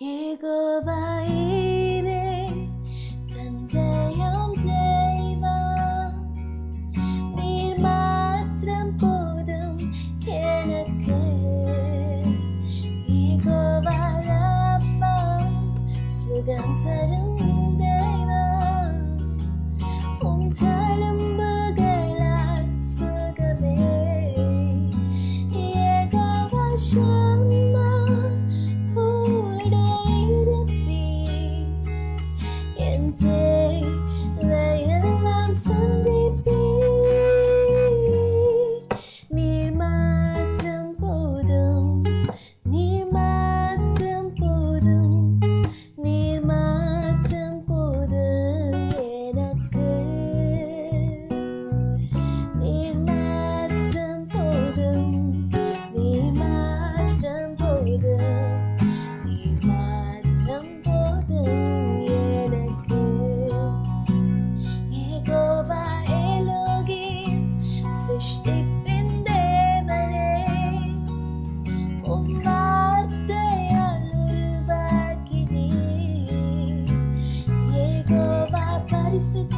읽어봐이래 잔재현 제이바 밀마트란 보든 캐나크 읽어봐라 파 수간 다른 데이바 홈탈은 부글라 수감에 예가 와셔 sit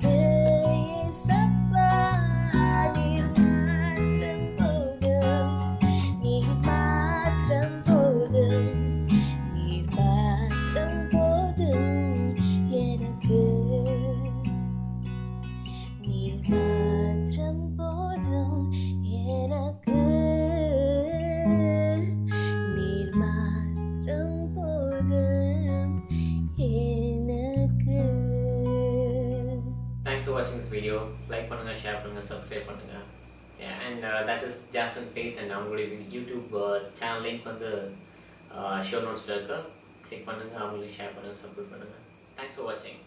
thanks for வாட்சிங் this video like பண்ணுங்க ஷேர் பண்ணுங்க சப்ஸ்கிரைப் பண்ணுங்க and that is jasmine faith and அவங்களுடைய யூடியூப் சேனல் லிங்க் வந்து ஷோ நோட்ஸில் இருக்கு கிளிக் பண்ணுங்க அவங்களுக்கு ஷேர் பண்ணுங்க சப்போர்ட் பண்ணுங்க தேங்க்ஸ் ஃபார் வாட்சிங்